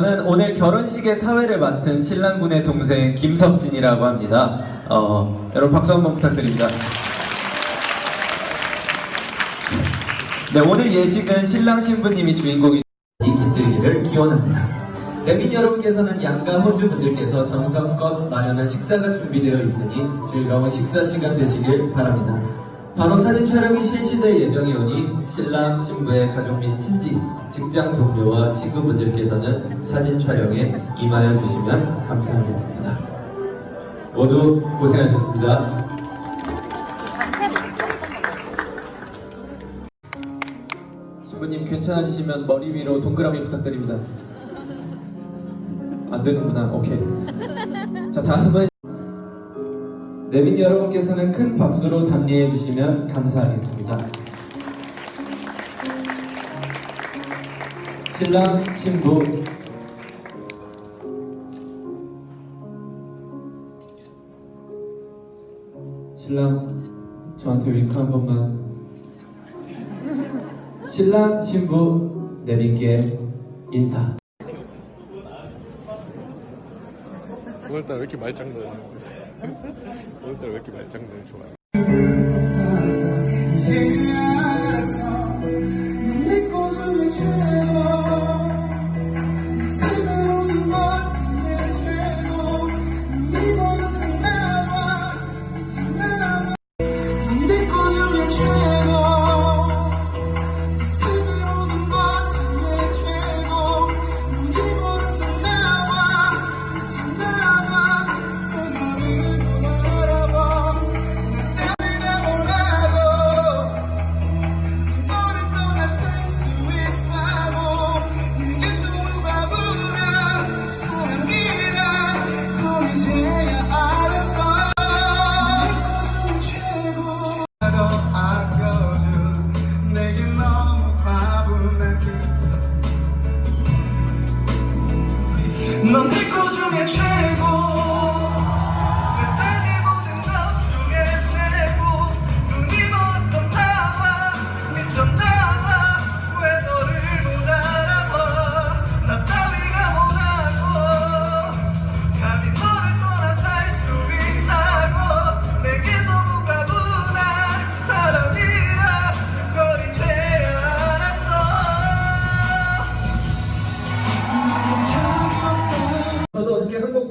저는 오늘 결혼식의 사회를 맡은 신랑분의 동생 김석진이라고 합니다. 어, 여러분 박수 한번 부탁드립니다. 네, 오늘 예식은 신랑 신부님이 주인공이 깃들기를 기원합니다. 대민 여러분께서는 양가 혼주 분들께서 정성껏 마련한 식사가 준비되어 있으니 즐거운 식사 시간 되시길 바랍니다. 바로 사진 촬영이 실시될 예정이 오니 신랑 신부의 가족 및 친지, 직장 동료와 친구분들께서는 사진 촬영에 임하여 주시면 감사하겠습니다. 모두 고생하셨습니다. 신부님 괜찮아지시면 머리 위로 동그라미 부탁드립니다. 안 되는구나. 오케이. 자, 다음은 내빈 여러분께서는 큰 박수로 답례해 주시면 감사하겠습니다. 신랑, 신부. 신랑 저한테 윙크 한 번만. 신랑, 신부 내빈께 인사 오늘따라 왜 이렇게 말장난 오늘따라 왜 이렇게 말장난 좋아해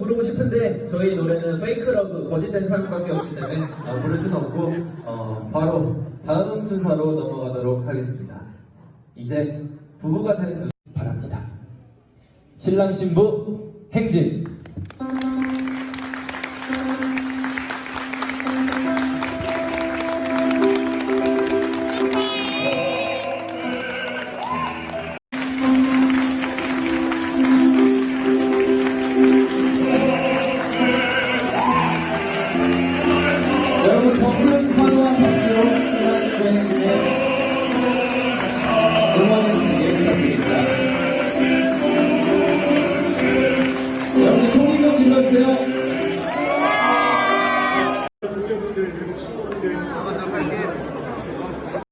부르고 싶은데 저희 노래는 Fake Love 거짓된 사랑밖에 없기 때문에 어, 부를 수는 없고 어, 바로 다음 순서로 넘어가도록 하겠습니다. 이제 부부가 되는 수 바랍니다. 신랑 신부 행진